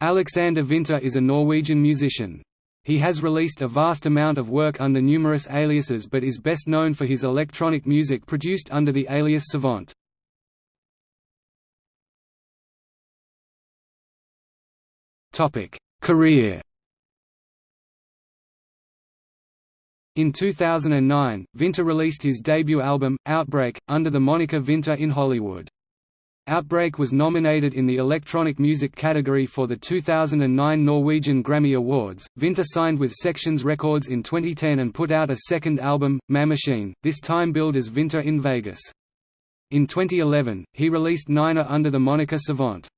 Aleksander Vinter is a Norwegian musician. He has released a vast amount of work under numerous aliases but is best known for his electronic music produced under the alias Savant. Career In 2009, Vinter released his debut album, Outbreak, under the moniker Vinter in Hollywood. Outbreak was nominated in the electronic music category for the 2009 Norwegian Grammy Awards. Vinter signed with Sections Records in 2010 and put out a second album, Ma Machine, this time billed as Vinter in Vegas. In 2011, he released Niner under the moniker Savant.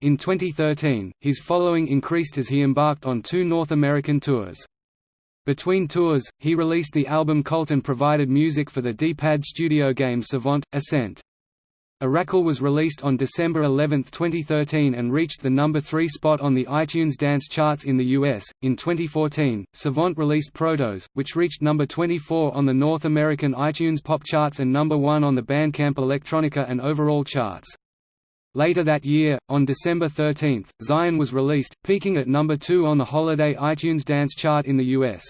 In 2013, his following increased as he embarked on two North American tours. Between tours, he released the album Cult and provided music for the D-pad studio game Savant, Ascent. Oracle was released on December 11, 2013 and reached the number 3 spot on the iTunes Dance charts in the US. In 2014, Savant released Protos, which reached number 24 on the North American iTunes Pop charts and number 1 on the Bandcamp Electronica and overall charts. Later that year, on December 13, Zion was released, peaking at number 2 on the holiday iTunes Dance chart in the US.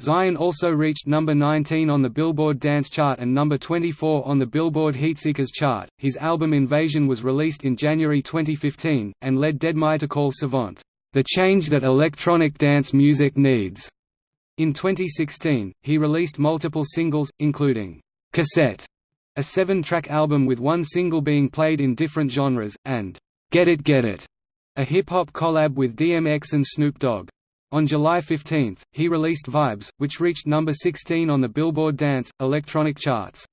Zion also reached number 19 on the Billboard Dance chart and number 24 on the Billboard Heatseekers chart. His album Invasion was released in January 2015, and led Deadmau5 to call Savant, the change that electronic dance music needs. In 2016, he released multiple singles, including Cassette a seven-track album with one single being played in different genres, and Get It Get It, a hip-hop collab with DMX and Snoop Dogg. On July 15, he released Vibes, which reached number 16 on the Billboard Dance, Electronic charts.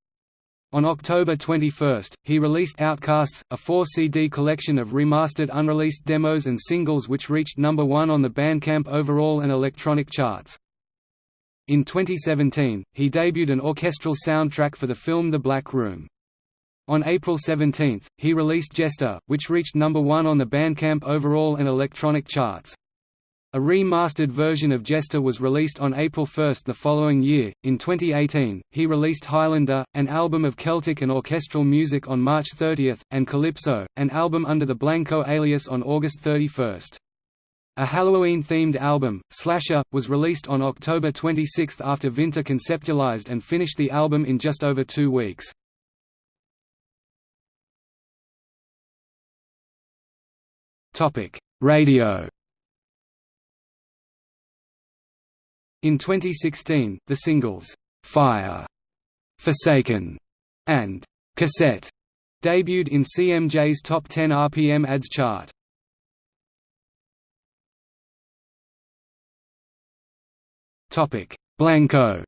On October 21, he released Outcasts, a 4-CD collection of remastered unreleased demos and singles which reached number 1 on the Bandcamp overall and electronic charts. In 2017, he debuted an orchestral soundtrack for the film The Black Room. On April 17, he released Jester, which reached number one on the Bandcamp overall and electronic charts. A remastered version of Jester was released on April 1 the following year. In 2018, he released Highlander, an album of Celtic and orchestral music on March 30, and Calypso, an album under the Blanco alias on August 31. A Halloween-themed album, Slasher, was released on October 26 after Vinter conceptualized and finished the album in just over two weeks. Radio In 2016, the singles, "'Fire", "'Forsaken", and "'Cassette' debuted in CMJ's Top 10 RPM ads chart. Topic: Blanco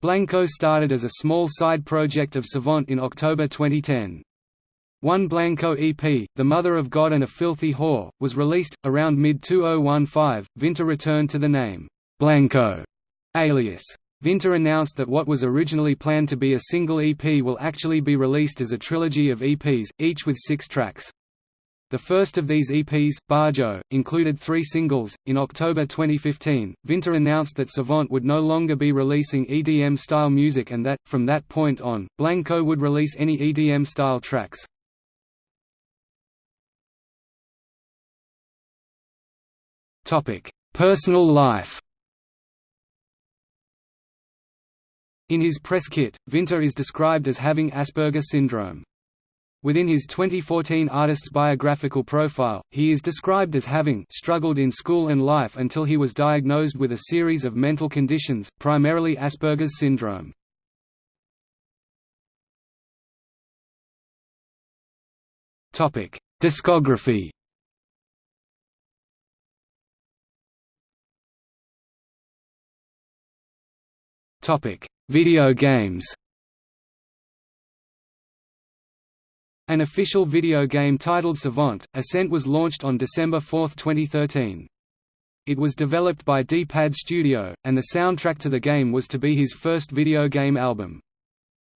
Blanco started as a small side project of Savant in October 2010. One Blanco EP, The Mother of God and a Filthy Whore, was released. Around mid 2015, Vinter returned to the name, Blanco, alias. Vinter announced that what was originally planned to be a single EP will actually be released as a trilogy of EPs, each with six tracks. The first of these EPs, Barjo, included three singles. In October 2015, Vinter announced that Savant would no longer be releasing EDM style music and that, from that point on, Blanco would release any EDM style tracks. Personal life In his press kit, Vinter is described as having Asperger's syndrome. Within his 2014 artist's biographical profile, he is described as having struggled in school and life until he was diagnosed with a series of mental conditions, primarily Asperger's syndrome. Discography Video games An official video game titled Savant, Ascent was launched on December 4, 2013. It was developed by D-Pad Studio, and the soundtrack to the game was to be his first video game album.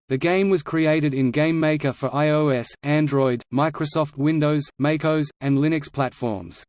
The game was created in Game Maker for iOS, Android, Microsoft Windows, MacOS, and Linux platforms.